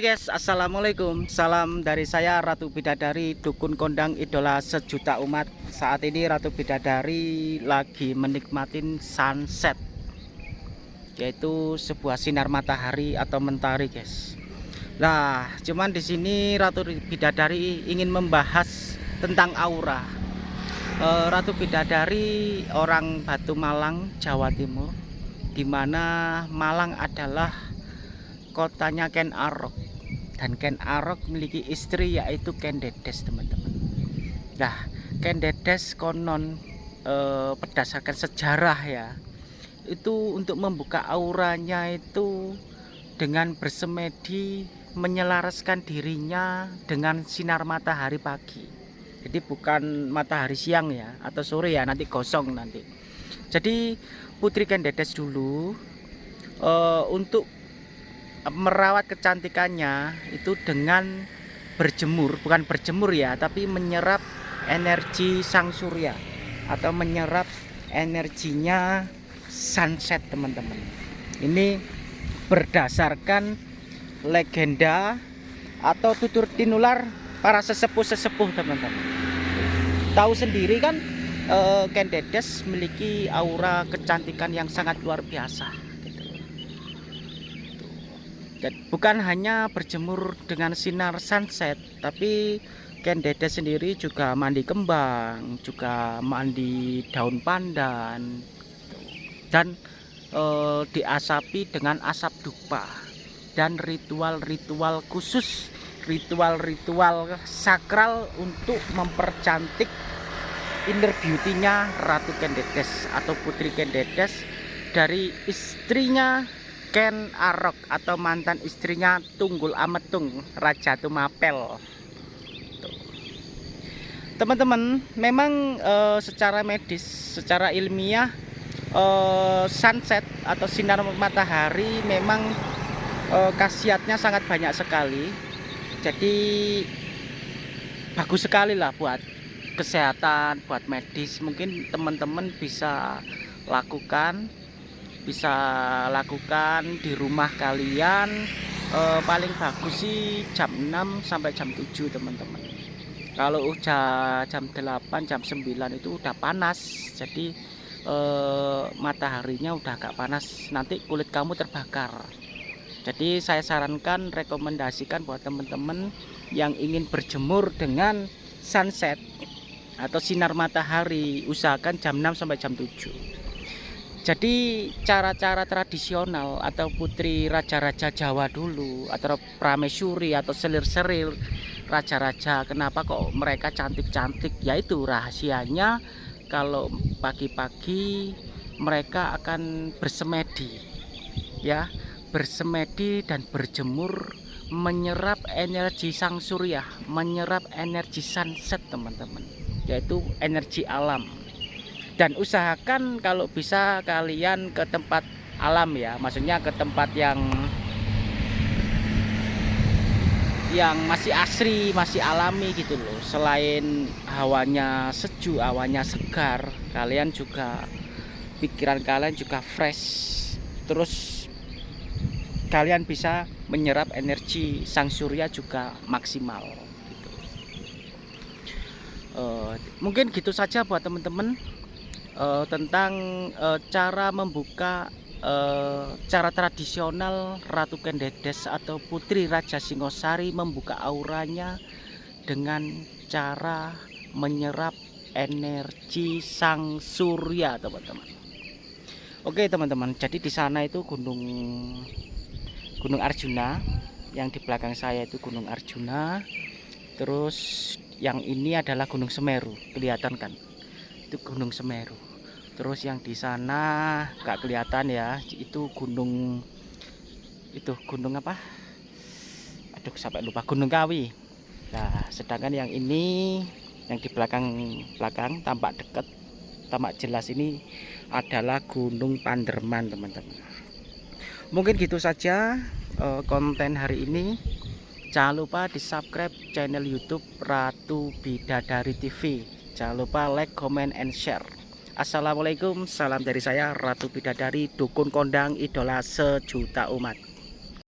Guys, Assalamualaikum. Salam dari saya Ratu Bidadari Dukun Kondang Idola Sejuta Umat. Saat ini Ratu Bidadari lagi menikmatin sunset Yaitu sebuah sinar matahari atau mentari guys. Nah, cuman di sini Ratu Bidadari ingin membahas tentang aura. Eh, Ratu Bidadari orang Batu Malang, Jawa Timur Di mana Malang adalah kotanya Ken Arok dan Ken Arok memiliki istri yaitu Ken Dedes teman-teman. Nah Ken Dedes konon eh, berdasarkan sejarah ya itu untuk membuka auranya itu dengan bersemedi menyelaraskan dirinya dengan sinar matahari pagi. Jadi bukan matahari siang ya atau sore ya nanti gosong nanti. Jadi Putri Ken Dedes dulu uh, untuk merawat kecantikannya itu dengan berjemur bukan berjemur ya tapi menyerap energi sang surya atau menyerap energinya sunset teman-teman. Ini berdasarkan legenda atau tutur tinular para sesepuh-sesepuh teman-teman. Tahu sendiri kan eh, Ken Dedes memiliki aura kecantikan yang sangat luar biasa bukan hanya berjemur dengan sinar sunset tapi Ken Dede sendiri juga mandi kembang juga mandi daun pandan dan e, diasapi dengan asap dupa dan ritual-ritual khusus ritual-ritual sakral untuk mempercantik inner beauty-nya Ratu Kendedes atau Putri Kendedes dari istrinya Ken Arok atau mantan istrinya Tunggul Ametung Raja Tumapel. Teman-teman memang e, secara medis secara ilmiah e, sunset atau sinar matahari memang e, khasiatnya sangat banyak sekali. Jadi bagus sekali lah buat kesehatan buat medis. Mungkin teman-teman bisa lakukan bisa lakukan di rumah kalian. Eh, paling bagus sih jam 6 sampai jam 7 teman-teman. Kalau udah jam 8 jam 9 itu udah panas. Jadi eh, mataharinya udah agak panas. Nanti kulit kamu terbakar. Jadi saya sarankan rekomendasikan buat teman-teman yang ingin berjemur dengan sunset atau sinar matahari usahakan jam 6 sampai jam 7 jadi cara-cara tradisional atau putri raja-raja Jawa dulu atau pramesuri atau selir-selir raja-raja kenapa kok mereka cantik-cantik? Yaitu rahasianya kalau pagi-pagi mereka akan bersemedi ya. Bersemedi dan berjemur menyerap energi sang surya menyerap energi sunset teman-teman yaitu energi alam dan usahakan kalau bisa kalian ke tempat alam ya maksudnya ke tempat yang yang masih asri masih alami gitu loh. Selain hawanya sejuk hawanya segar kalian juga pikiran kalian juga fresh. Terus kalian bisa menyerap energi sang surya juga maksimal gitu. uh, mungkin gitu saja buat teman-teman uh, tentang uh, cara membuka uh, cara tradisional Ratu Kendedes atau Putri Raja Singosari membuka auranya dengan cara menyerap energi sang surya teman-teman. Oke teman-teman. Jadi di sana itu gunung gunung Arjuna. Yang di belakang saya itu gunung Arjuna. Terus yang ini adalah gunung Semeru. Kelihatan kan itu gunung Semeru. Terus yang di sana nggak kelihatan ya itu gunung itu gunung apa? Aduh sampai lupa gunung kawi. Nah sedangkan yang ini yang di belakang belakang tampak dekat tampak jelas ini adalah gunung Panderman teman-teman. Mungkin gitu saja uh, konten hari ini. Jangan lupa di subscribe channel youtube Ratu Bidadari TV jangan lupa like comment and share. Assalamualaikum. Salam dari saya Ratu Bidadari Dukun Kondang Idola Sejuta Umat